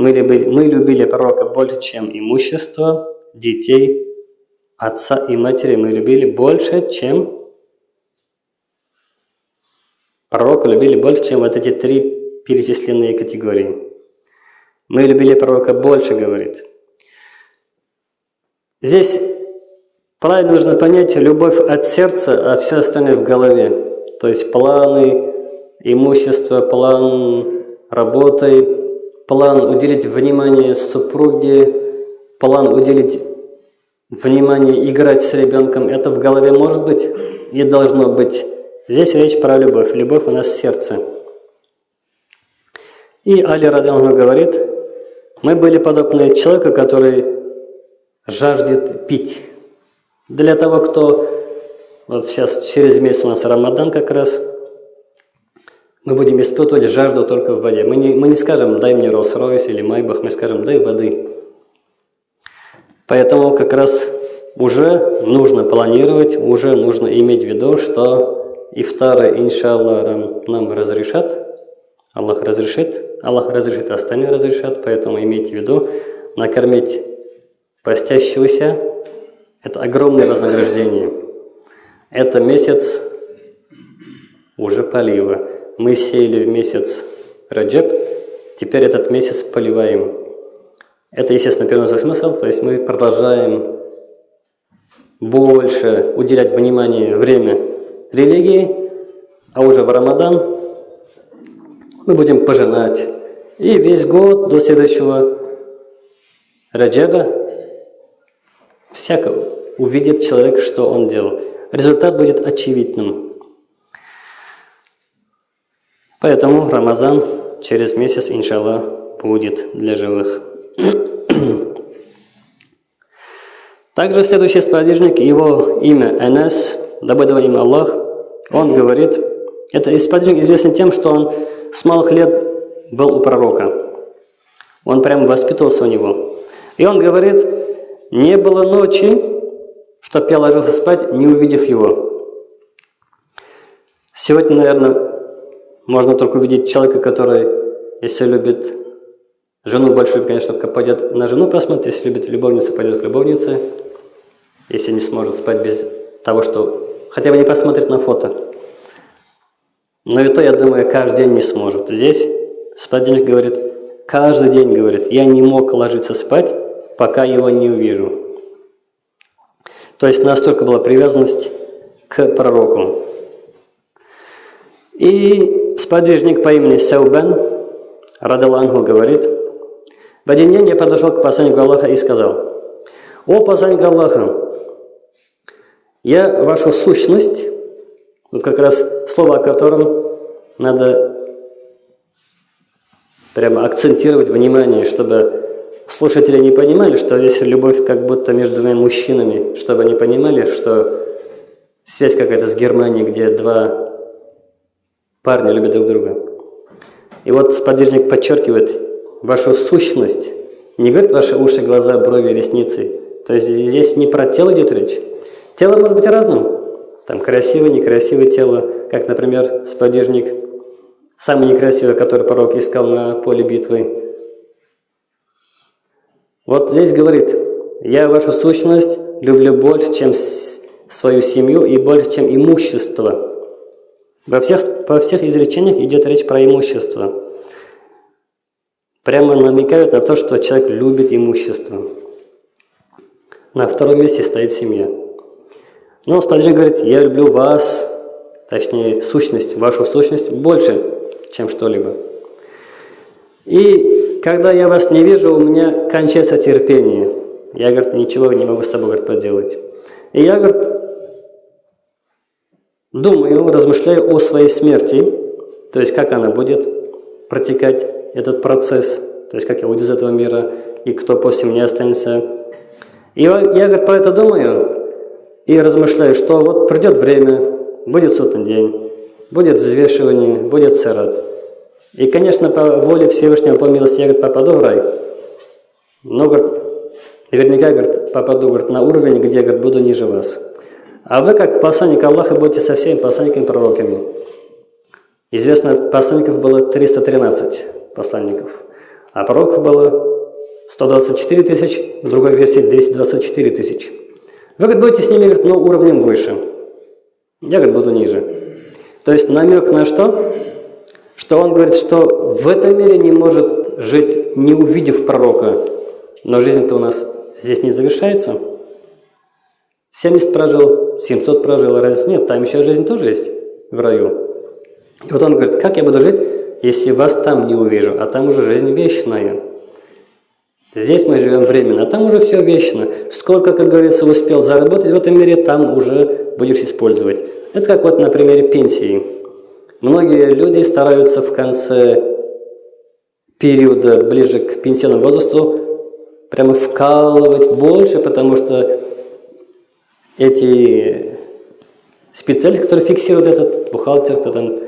Мы любили, мы любили пророка больше, чем имущество, детей, отца и матери. Мы любили больше, чем пророка любили больше, чем вот эти три перечисленные категории. Мы любили пророка больше, говорит. Здесь правильно нужно понять любовь от сердца, а все остальное в голове. То есть планы, имущество, план работы, план уделить внимание супруге, план уделить внимание играть с ребенком. Это в голове может быть и должно быть. Здесь речь про любовь. Любовь у нас в сердце. И Али Радалху говорит, мы были подобны человеку, который жаждет пить. Для того, кто, вот сейчас через месяц у нас Рамадан как раз, мы будем испытывать жажду только в воде. Мы не, мы не скажем, дай мне Роллс-Ройс или Майбах, мы скажем, дай воды. Поэтому как раз уже нужно планировать, уже нужно иметь в виду, что ифтары, иншаллах, нам разрешат, Аллах разрешит, Аллах разрешит, остальные разрешат, поэтому имейте в виду, накормить постящегося – это огромное вознаграждение. Это месяц уже полива. Мы сеяли в месяц Раджаб, теперь этот месяц поливаем. Это, естественно, переносный смысл, то есть мы продолжаем больше уделять внимание, время религии, а уже в Рамадан мы будем пожинать. И весь год до следующего Раджаба всякого увидит человек, что он делал. Результат будет очевидным. Поэтому Рамазан через месяц, иншаллах, будет для живых. Также следующий сподвижник, его имя Энес, да будет Аллах, он говорит, это сподвижник известен тем, что он с малых лет был у пророка. Он прямо воспитывался у него. И он говорит, не было ночи, чтоб я ложился спать, не увидев его. Сегодня, наверное, можно только увидеть человека, который, если любит жену большую, конечно, пойдет на жену посмотреть, если любит любовницу, пойдет к любовнице, если не сможет спать без того, что хотя бы не посмотрит на фото. Но и то, я думаю, каждый день не сможет. Здесь Спадинч говорит, каждый день, говорит, я не мог ложиться спать, пока его не увижу. То есть настолько была привязанность к пророку. И сподвижник по имени Саубен, Радалангу, говорит, в один день я подошел к посланнику Аллаха и сказал, «О, посланник Аллаха, я вашу сущность вот как раз слово, о котором надо прямо акцентировать внимание, чтобы слушатели не понимали, что здесь любовь как будто между двумя мужчинами, чтобы они понимали, что связь какая-то с Германией, где два парня любят друг друга. И вот сподвижник подчеркивает вашу сущность, не говорит ваши уши, глаза, брови, ресницы. То есть здесь не про тело идет речь. Тело может быть разным. Там красивое, некрасивое тело, как, например, сподвижник, самый некрасивый, который пророк искал на поле битвы. Вот здесь говорит, я вашу сущность люблю больше, чем свою семью и больше, чем имущество. Во всех, во всех изречениях идет речь про имущество. Прямо намекают на то, что человек любит имущество. На втором месте стоит семья. Но Спаситель говорит, я люблю вас, точнее, сущность, вашу сущность больше, чем что-либо. И когда я вас не вижу, у меня кончается терпение. Я, говорит, ничего не могу с собой говорит, поделать. И я, говорит, думаю, размышляю о своей смерти, то есть как она будет протекать, этот процесс, то есть как я уйду из этого мира, и кто после меня останется. И я, говорит, про это думаю, и размышляю, что вот придет время, будет сотный день, будет взвешивание, будет сарат. И, конечно, по воле Всевышнего, по милости, я говорит, попаду в рай. Но, говорит, наверняка, говорит, попаду говорит, на уровень, где говорит, буду ниже вас. А вы, как посланник Аллаха, будете со всеми посланниками пророками. Известно, посланников было 313 посланников. А пророков было 124 тысяч, в другой версии 224 тысяч. Вы, говорит, будете с ними, говорит, но уровнем выше. Я, говорит, буду ниже. То есть намек на что? Что он говорит, что в этом мире не может жить, не увидев пророка. Но жизнь-то у нас здесь не завершается. 70 прожил, 700 прожил, разницы нет, там еще жизнь тоже есть в раю. И вот он говорит, как я буду жить, если вас там не увижу, а там уже жизнь вечная. Здесь мы живем временно, а там уже все вечно. Сколько, как говорится, успел заработать в этом мире, там уже будешь использовать. Это как вот на примере пенсии. Многие люди стараются в конце периода, ближе к пенсионному возрасту, прямо вкалывать больше, потому что эти специалисты, которые фиксируют этот, бухгалтер, там,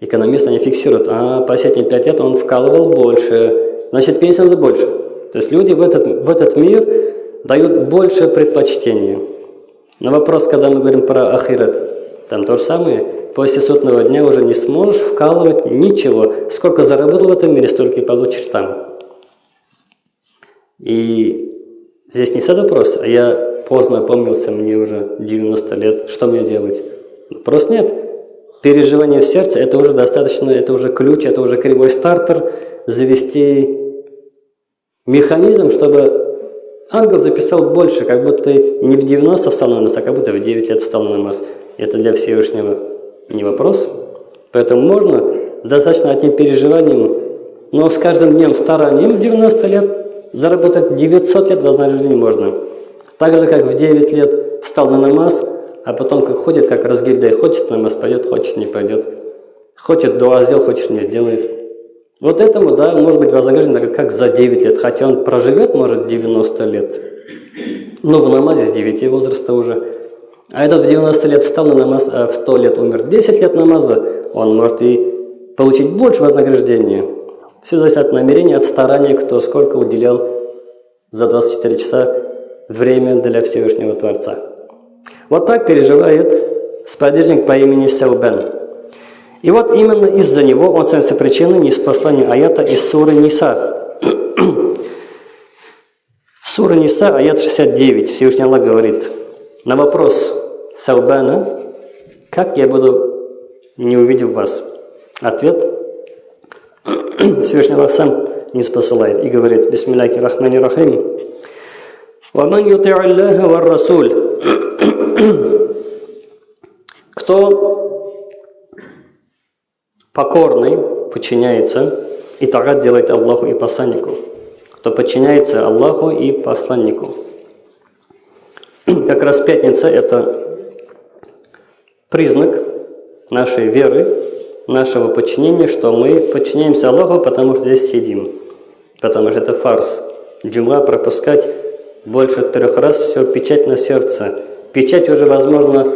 экономист, они фиксируют, а последние пять лет он вкалывал больше, значит пенсия надо больше. То есть люди в этот, в этот мир дают больше предпочтения. На вопрос, когда мы говорим про ахират, там то же самое, после сотного дня уже не сможешь вкалывать ничего. Сколько заработал в этом мире, столько и получишь там. И здесь не сад вопрос, а я поздно опомнился, мне уже 90 лет, что мне делать? Просто нет. Переживание в сердце – это уже достаточно, это уже ключ, это уже кривой стартер, завести механизм, чтобы ангел записал больше, как будто не в 90 встал на намаз, а как будто в 9 лет встал на намаз. Это для Всевышнего не вопрос. Поэтому можно достаточно одним переживанием, но с каждым днем старанием 90 лет заработать 900 лет вознаграждения можно. Так же, как в 9 лет встал на намаз, а потом как ходит, как разгильдяй, хочет намаз пойдет, хочет не пойдет. Хочет дуа сделал, хочет не сделает. Вот этому, да, может быть вознагражден как за 9 лет, хотя он проживет, может, 90 лет. Но в намазе с 9 возраста уже. А этот в 90 лет встал на намаз, а в 100 лет умер 10 лет намаза, он может и получить больше вознаграждения. Все зависит от намерения, от старания, кто сколько уделял за 24 часа время для Всевышнего Творца. Вот так переживает сподвижник по имени Саубен. И вот именно из-за него он становится причиной неспослания аята из суры Ниса. Сура Ниса, аят 69, Всевышний Аллах говорит, на вопрос Саубана, как я буду, не увидев вас? Ответ, Всевышний Аллах сам не спосылает и говорит «Бисмилляхи рахмани рахим» «Ваман юти Аллаха вар Расуль» Кто покорный, подчиняется и тогда делает Аллаху и посланнику, кто подчиняется Аллаху и посланнику. Как раз пятница – это признак нашей веры, нашего подчинения, что мы подчиняемся Аллаху, потому что здесь сидим. Потому что это фарс. Джумра пропускать больше трех раз, все, печать на сердце. Печать уже, возможно,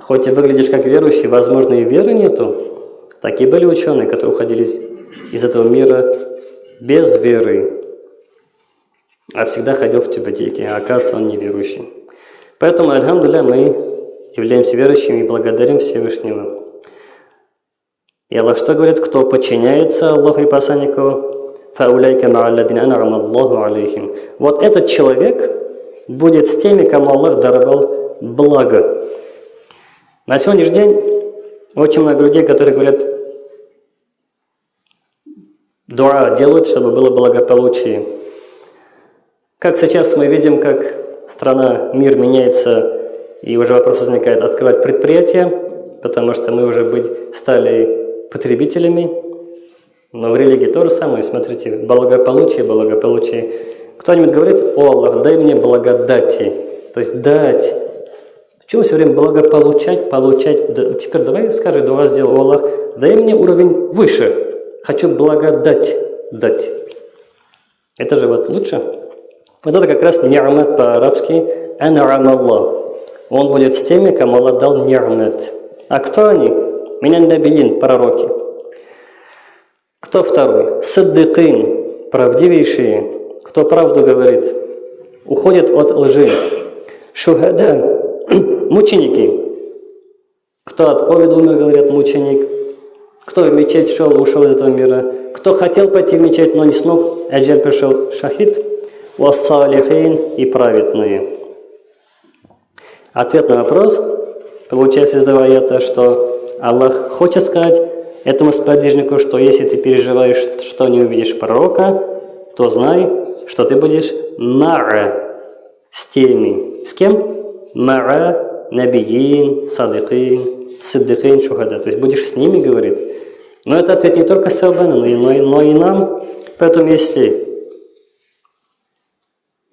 хоть и выглядишь как верующий, возможно, и веры нету. Такие были ученые, которые уходили из этого мира без веры, а всегда ходил в тюбетейке, а оказывается, он неверующий. Поэтому, альхамдуля, мы являемся верующими и благодарим Всевышнего. И Аллах что говорит? Кто подчиняется Аллаху и посланнику, фауляйка ма'алладина ан'ама Аллаху алейхим. Вот этот человек будет с теми, кому Аллах даровал благо. На сегодняшний день очень много людей, которые говорят, дуа делают, чтобы было благополучие. Как сейчас мы видим, как страна, мир меняется, и уже вопрос возникает открывать предприятия, потому что мы уже быть, стали потребителями, но в религии то же самое. Смотрите, благополучие, благополучие. Кто-нибудь говорит, о Аллах, дай мне благодати. То есть дать. Почему все время благополучать, получать? Да, теперь давай скажи, дуа сделал, о Аллах, дай мне уровень выше. Хочу благодать дать. Это же вот лучше. Вот это как раз ни'мат по-арабски «ан'ам Аллах». Он будет с теми, кому Аллах дал ни'мат. А кто они? Меня набиин, пророки. Кто второй? Саддыкин, правдивейшие, кто правду говорит, уходят от лжи. Шухада, мученики. Кто от ковида умер, говорят, мученик. Кто в мечеть шел, ушел из этого мира. Кто хотел пойти в мечеть, но не смог, аджаль пришел шахид. Вассалихин и праведные. Ответ на вопрос получается из аята, что Аллах хочет сказать этому сподвижнику, что если ты переживаешь, что не увидишь пророка, то знай, что ты будешь ма'а с теми. С кем? Ма'а набиин, садыкин, сиддыкин, шухада. То есть будешь с ними, говорит. Но это ответ не только Саубану, но и, но, и, но и нам. Поэтому если...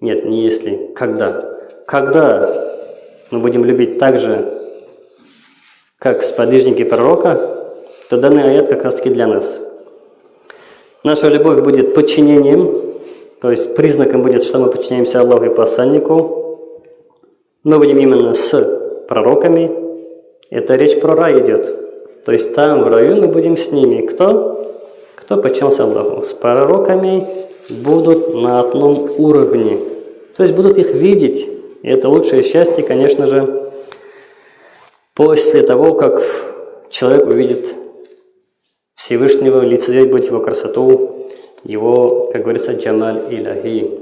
Нет, не если. Когда? Когда мы будем любить так же, как сподвижники пророка, то данный аят как раз таки для нас. Наша любовь будет подчинением, то есть признаком будет, что мы подчиняемся Аллаху и посланнику. Мы будем именно с пророками. Это речь про рай идет. То есть там, в раю, мы будем с ними. Кто? Кто подчинился Аллаху. С пророками будут на одном уровне. То есть будут их видеть. И это лучшее счастье, конечно же, после того, как человек увидит Всевышнего, лицезреть будет его красоту, его, как говорится, джамаль иляхи.